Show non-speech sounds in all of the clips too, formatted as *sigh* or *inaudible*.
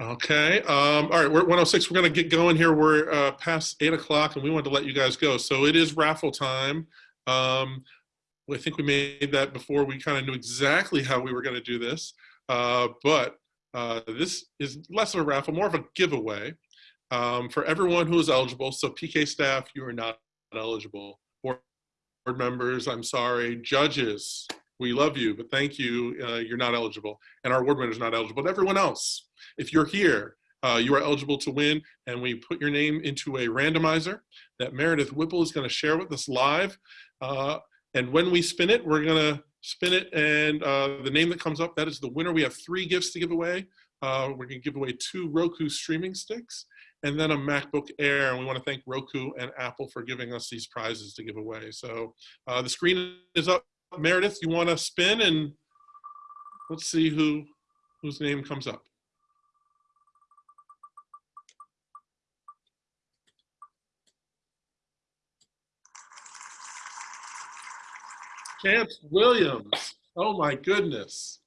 Okay. Um, all right. We're at 106. We're going to get going here. We're uh, past eight o'clock and we wanted to let you guys go. So it is raffle time. Um, I think we made that before we kind of knew exactly how we were going to do this. Uh, but uh, this is less of a raffle, more of a giveaway um, for everyone who is eligible. So PK staff, you are not eligible. Board members, I'm sorry. Judges, we love you, but thank you, uh, you're not eligible. And our award winner's not eligible, but everyone else, if you're here, uh, you are eligible to win, and we put your name into a randomizer that Meredith Whipple is gonna share with us live. Uh, and when we spin it, we're gonna spin it, and uh, the name that comes up, that is the winner. We have three gifts to give away. Uh, we're gonna give away two Roku streaming sticks, and then a MacBook Air. And we wanna thank Roku and Apple for giving us these prizes to give away. So uh, the screen is up Meredith, you want to spin and let's see who whose name comes up. Chance Williams. Oh my goodness.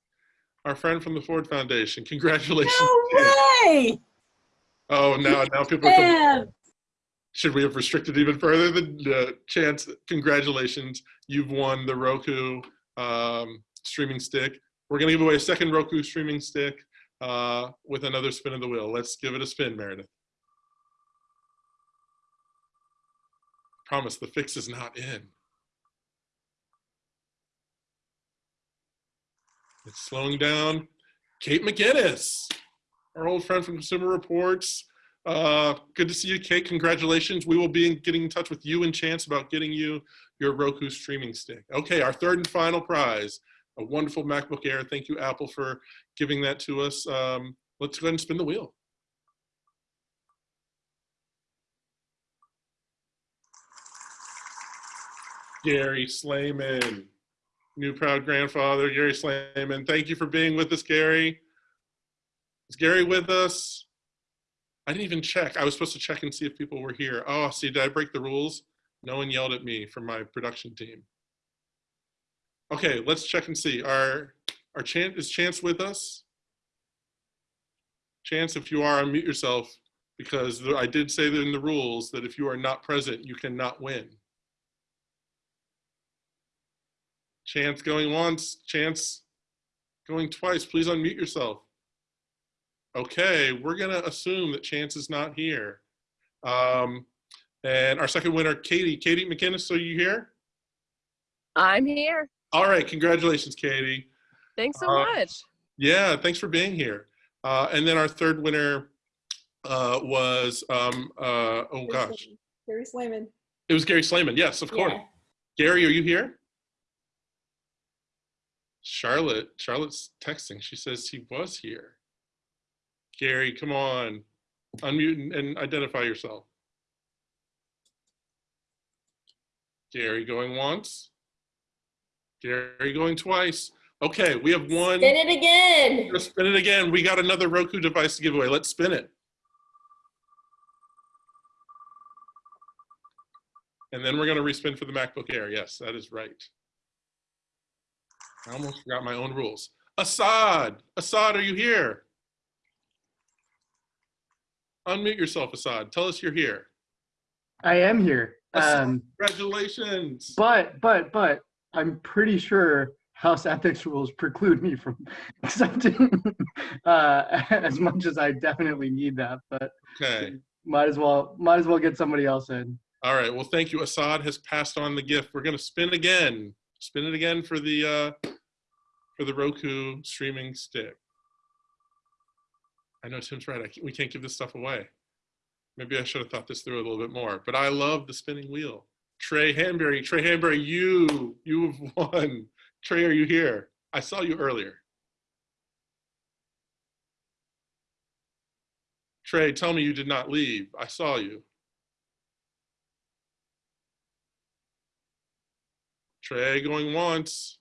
Our friend from the Ford Foundation. Congratulations. No way! Oh, now now people are coming should we have restricted even further the uh, chance? Congratulations. You've won the roku um, streaming stick. We're going to give away a second roku streaming stick uh, with another spin of the wheel. Let's give it a spin meredith. Promise the fix is not in. It's slowing down. Kate McInnis our old friend from consumer reports uh, good to see you, Kate. Congratulations. We will be in, getting in touch with you and Chance about getting you your Roku streaming stick. Okay, our third and final prize, a wonderful MacBook Air. Thank you, Apple, for giving that to us. Um, let's go ahead and spin the wheel. Gary Slayman, new proud grandfather, Gary Slayman. Thank you for being with us, Gary. Is Gary with us? I didn't even check. I was supposed to check and see if people were here. Oh, see, did I break the rules? No one yelled at me from my production team. Okay, let's check and see. Our, our Chance, is Chance with us? Chance, if you are, unmute yourself because I did say that in the rules that if you are not present, you cannot win. Chance going once, Chance going twice. Please unmute yourself. Okay, we're gonna assume that Chance is not here. Um, and our second winner, Katie. Katie McInnis, are you here? I'm here. All right, congratulations, Katie. Thanks so uh, much. Yeah, thanks for being here. Uh, and then our third winner uh, was, um, uh, oh gosh. Gary Slayman. It was Gary Slayman, yes, of course. Yeah. Gary, are you here? Charlotte, Charlotte's texting. She says he was here. Gary, come on. Unmute and identify yourself. Gary going once. Gary going twice. Okay, we have one. Spin it again. Spin it again. We got another Roku device to give away. Let's spin it. And then we're going to respin for the MacBook Air. Yes, that is right. I almost forgot my own rules. Assad, Assad, are you here? Unmute yourself, Assad. Tell us you're here. I am here. Um, Congratulations. but, but, but, I'm pretty sure House ethics rules preclude me from *laughs* accepting uh, *laughs* as much as I definitely need that. But Okay. might as well, might as well get somebody else in. All right. Well, thank you. Assad has passed on the gift. We're going to spin again. Spin it again for the uh, for the Roku streaming stick. I know Tim's right. I we can't give this stuff away. Maybe I should have thought this through a little bit more. But I love the spinning wheel. Trey Hanbury, Trey Hanbury, you you have *laughs* won. Trey, are you here? I saw you earlier. Trey, tell me you did not leave. I saw you. Trey going once.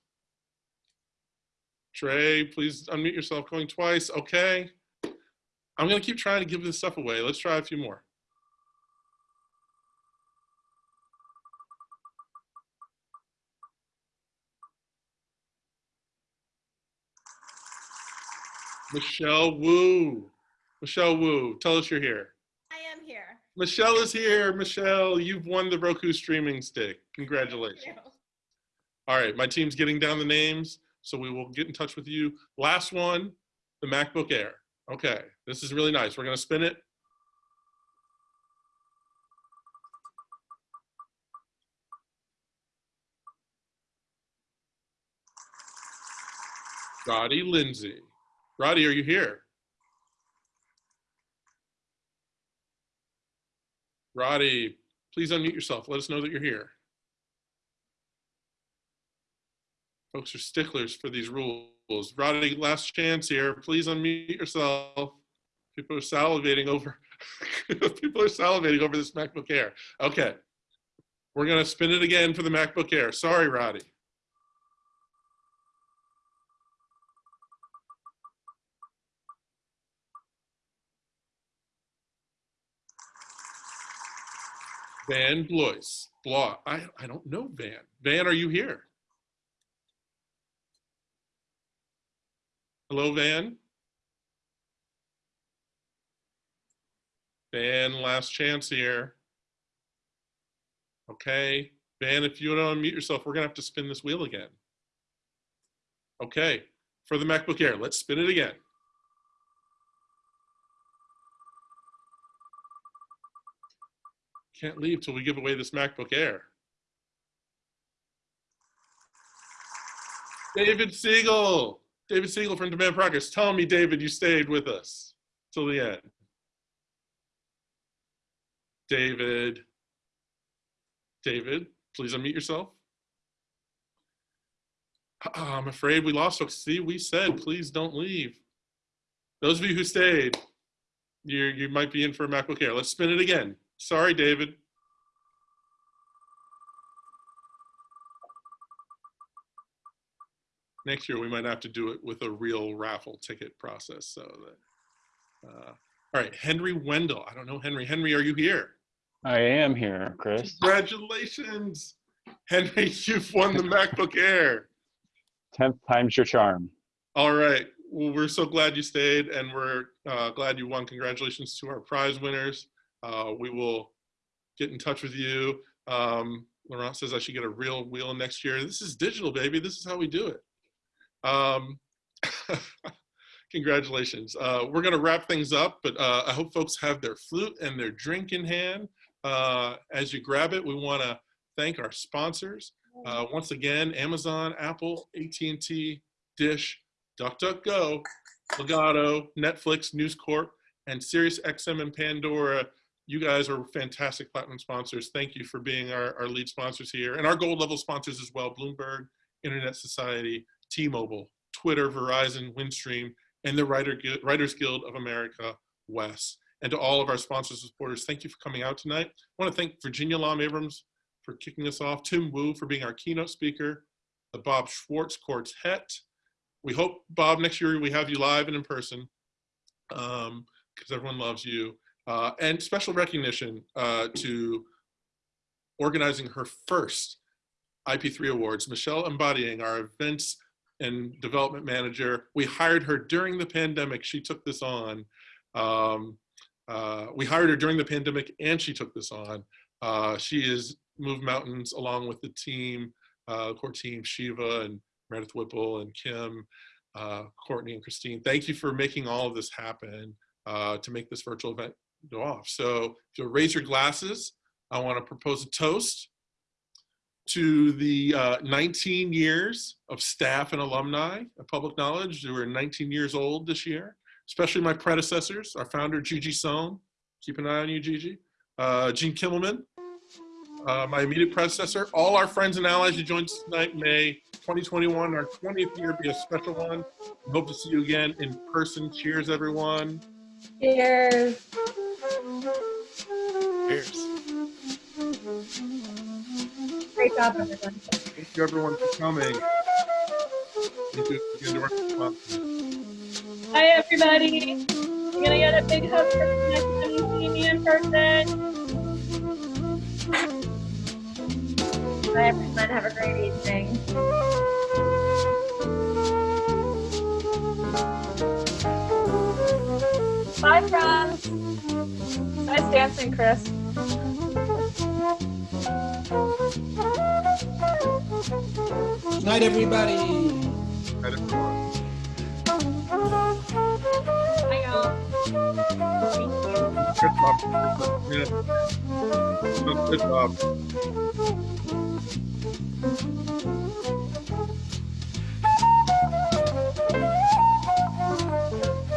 Trey, please unmute yourself going twice. Okay. I'm going to keep trying to give this stuff away. Let's try a few more. Michelle Wu. Michelle Wu, tell us you're here. I am here. Michelle is here. Michelle, you've won the Roku streaming stick. Congratulations. All right, my team's getting down the names, so we will get in touch with you. Last one, the MacBook Air. Okay, this is really nice. We're gonna spin it. Roddy Lindsay. Roddy, are you here? Roddy, please unmute yourself. Let us know that you're here. Folks are sticklers for these rules. Roddy, last chance here. Please unmute yourself. People are salivating over. *laughs* people are salivating over this MacBook Air. Okay, we're gonna spin it again for the MacBook Air. Sorry, Roddy. Van Blois. Blah. I, I don't know Van. Van, are you here? Hello, Van? Van, last chance here. Okay. Van, if you to unmute yourself, we're going to have to spin this wheel again. Okay. For the MacBook Air, let's spin it again. Can't leave till we give away this MacBook Air. David Segal. David Segal from Demand Progress. Tell me, David, you stayed with us till the end. David. David, please unmute yourself. Ah, I'm afraid we lost. See, we said, please don't leave. Those of you who stayed, you you might be in for a MacBook Air. Let's spin it again. Sorry, David. Next year, we might have to do it with a real raffle ticket process. So that, uh, all right, Henry Wendell. I don't know Henry. Henry, are you here? I am here, Chris. Congratulations, Henry. You've won the MacBook Air. Tenth time's your charm. All right. Well, we're so glad you stayed and we're uh, glad you won. Congratulations to our prize winners. Uh, we will get in touch with you. Um, Laurent says I should get a real wheel next year. This is digital, baby. This is how we do it. Um, *laughs* congratulations. Uh, we're going to wrap things up, but uh, I hope folks have their flute and their drink in hand. Uh, as you grab it, we want to thank our sponsors. Uh, once again, Amazon, Apple, AT&T, Dish, DuckDuckGo, Legato, Netflix, News Corp, and SiriusXM and Pandora. You guys are fantastic platinum sponsors. Thank you for being our, our lead sponsors here. And our gold level sponsors as well, Bloomberg, Internet Society, T-Mobile, Twitter, Verizon, Windstream, and the Writer, Writers Guild of America, WES. And to all of our sponsors and supporters, thank you for coming out tonight. I want to thank Virginia Lam Abrams for kicking us off, Tim Wu for being our keynote speaker, the Bob Schwartz Quartet. We hope, Bob, next year we have you live and in person because everyone loves you. Uh, and special recognition uh, to organizing her first IP3 Awards, Michelle Embodying, our events and development manager. We hired her during the pandemic. She took this on. Um, uh, we hired her during the pandemic and she took this on. Uh, she has moved mountains along with the team, uh, core team, Shiva and Meredith Whipple and Kim, uh, Courtney and Christine. Thank you for making all of this happen uh, to make this virtual event go off. So if you'll raise your glasses, I want to propose a toast to the uh, 19 years of staff and alumni of Public Knowledge who are 19 years old this year, especially my predecessors, our founder, Gigi Sohn. Keep an eye on you, Gigi. Uh, Gene Kimmelman, uh, my immediate predecessor, all our friends and allies who joined us tonight, May 2021, our 20th year be a special one. We hope to see you again in person. Cheers, everyone. Cheers. Cheers. Job, everyone. Thank you, everyone, for coming. Thank you again to our sponsors. Hi, everybody. You're gonna get a big hug for the next time you see me in person. Bye, everyone. Have a great evening. Bye, friends. Nice dancing, Chris. Night, everybody. On. Good job. Yeah. Good job.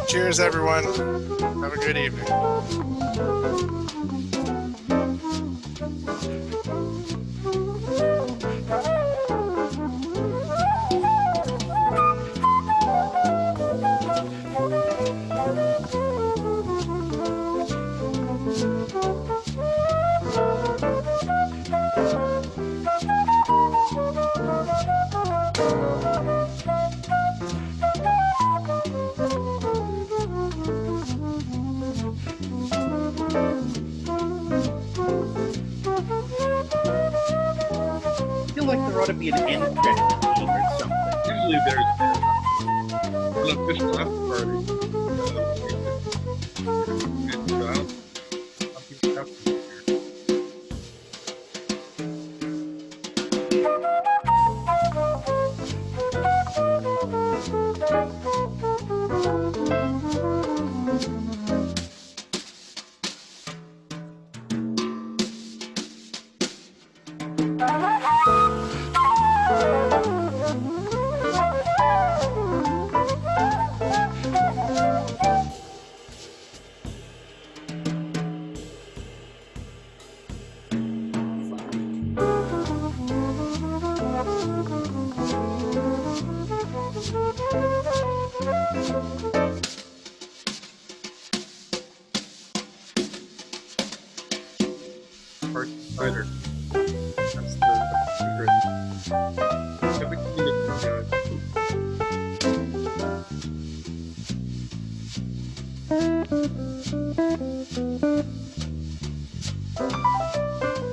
Cheers, everyone. Have a good evening. Be an end or something. Usually there's an official after party. Thank you.